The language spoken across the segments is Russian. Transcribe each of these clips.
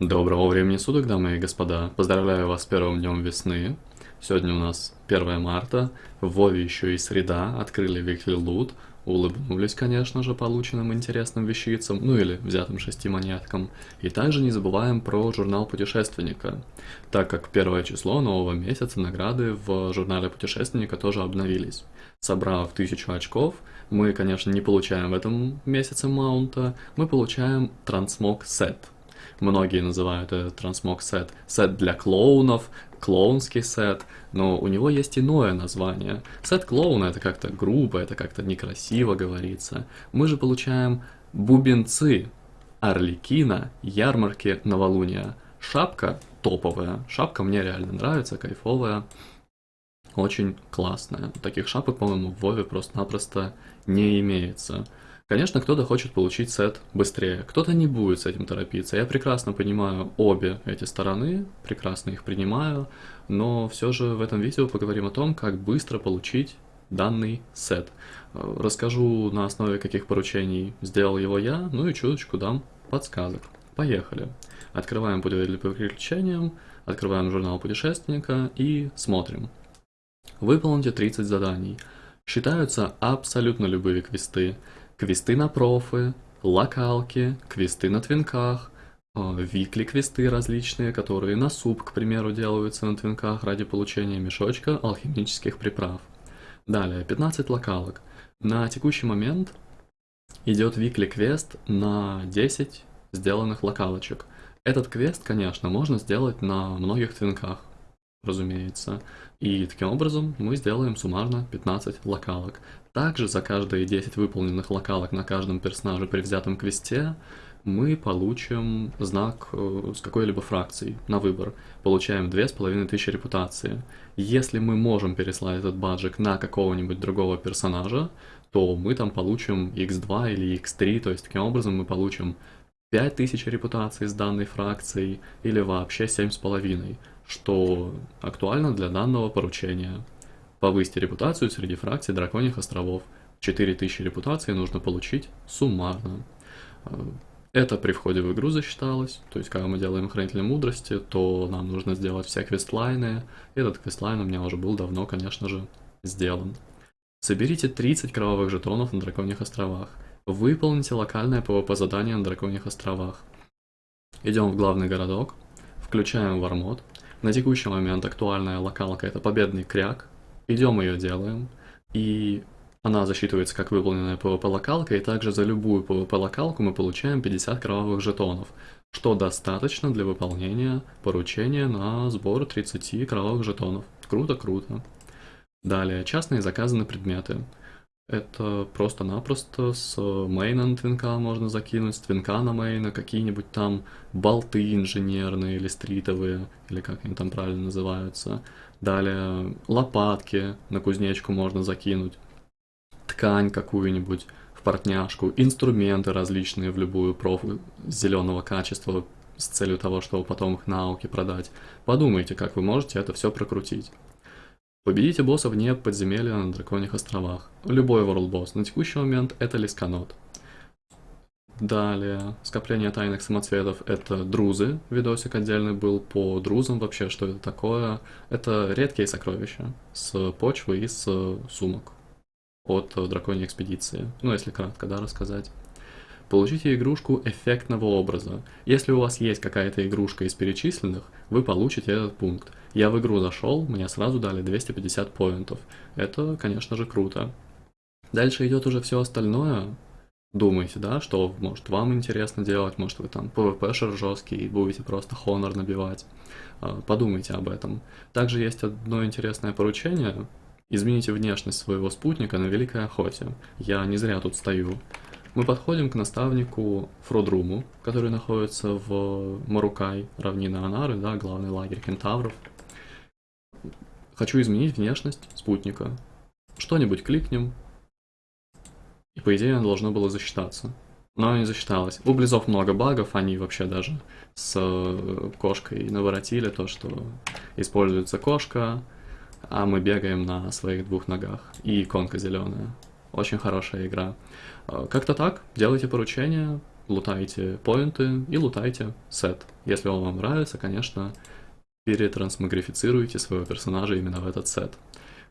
Доброго времени суток, дамы и господа. Поздравляю вас с первым днем весны. Сегодня у нас 1 марта. В Вове еще и среда. Открыли Weekly Loot. Улыбнулись, конечно же, полученным интересным вещицам, ну или взятым шести монеткам. И также не забываем про журнал путешественника, так как первое число нового месяца награды в журнале путешественника тоже обновились. Собрав тысячу очков, мы, конечно, не получаем в этом месяце маунта, мы получаем трансмог сет – Многие называют это трансмог сет. Сет для клоунов, клоунский сет, но у него есть иное название. Сет клоуна это как-то грубо, это как-то некрасиво говорится. Мы же получаем бубенцы, орликина, ярмарки новолуния. Шапка топовая, шапка мне реально нравится, кайфовая, очень классная. Таких шапок, по-моему, в Вове просто-напросто не имеется. Конечно, кто-то хочет получить сет быстрее, кто-то не будет с этим торопиться. Я прекрасно понимаю обе эти стороны, прекрасно их принимаю, но все же в этом видео поговорим о том, как быстро получить данный сет. Расскажу на основе каких поручений сделал его я, ну и чуточку дам подсказок. Поехали. Открываем путеводитель по приключениям, открываем журнал путешественника и смотрим. Выполните 30 заданий. Считаются абсолютно любые квесты квесты на профы, локалки, квесты на твинках, а, викли-квесты различные, которые на суп, к примеру, делаются на твинках ради получения мешочка алхимических приправ. Далее, 15 локалок. На текущий момент идет викли-квест на 10 сделанных локалочек. Этот квест, конечно, можно сделать на многих твинках, разумеется. И таким образом мы сделаем суммарно 15 локалок. Также за каждые 10 выполненных локалок на каждом персонаже при взятом квесте мы получим знак э, с какой-либо фракцией на выбор. Получаем 2500 репутации. Если мы можем переслать этот баджик на какого-нибудь другого персонажа, то мы там получим x2 или x3, то есть таким образом мы получим 5000 репутаций с данной фракцией или вообще 7,5, что актуально для данного поручения. Повысьте репутацию среди фракций Драконьих островов. 4000 репутации нужно получить суммарно. Это при входе в игру засчиталось, то есть когда мы делаем Хранителя Мудрости, то нам нужно сделать все квестлайны. Этот квестлайн у меня уже был давно, конечно же, сделан. Соберите 30 кровавых жетонов на Драконьих островах. Выполните локальное PvP задание на Драконьих островах. Идем в главный городок, включаем War Mode. На текущий момент актуальная локалка это Победный Кряж, Идем ее делаем, и она засчитывается как выполненная PvP-локалка, и также за любую PvP-локалку мы получаем 50 кровавых жетонов, что достаточно для выполнения поручения на сбор 30 кровавых жетонов. Круто-круто. Далее, частные заказы на предметы. Это просто-напросто с мейна на твинка можно закинуть, с твинка на мейна какие-нибудь там болты инженерные или стритовые, или как они там правильно называются. Далее лопатки на кузнечку можно закинуть, ткань какую-нибудь в портняшку, инструменты различные в любую профу зеленого качества с целью того, чтобы потом их на ауке продать. Подумайте, как вы можете это все прокрутить. Победите босса вне подземелья на Драконьих островах. Любой World Boss. На текущий момент это Лисканот. Далее, скопление тайных самоцветов — это друзы. Видосик отдельный был по друзам вообще, что это такое. Это редкие сокровища с почвы и с сумок от драконьей экспедиции. Ну, если кратко, да, рассказать. Получите игрушку эффектного образа. Если у вас есть какая-то игрушка из перечисленных, вы получите этот пункт. Я в игру зашел, мне сразу дали 250 поинтов. Это, конечно же, круто. Дальше идет уже все остальное. Думаете, да, что может вам интересно делать, может вы там PvP-шер жесткий и будете просто хонор набивать. А, подумайте об этом. Также есть одно интересное поручение. Измените внешность своего спутника на Великой Охоте. Я не зря тут стою. Мы подходим к наставнику Фродруму, который находится в Марукай, равнина Анары, да, главный лагерь кентавров. Хочу изменить внешность спутника. Что-нибудь кликнем, и по идее оно должно было засчитаться. Но не засчиталось. У Близов много багов, они вообще даже с э, кошкой наворотили то, что используется кошка, а мы бегаем на своих двух ногах. И иконка зеленая. Очень хорошая игра. Э, как-то так, делайте поручения, лутайте поинты и лутайте сет. Если он вам нравится, конечно, перетрансмагрифицируйте своего персонажа именно в этот сет.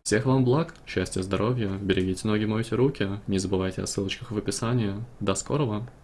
Всех вам благ, счастья, здоровья, берегите ноги, мойте руки, не забывайте о ссылочках в описании. До скорого!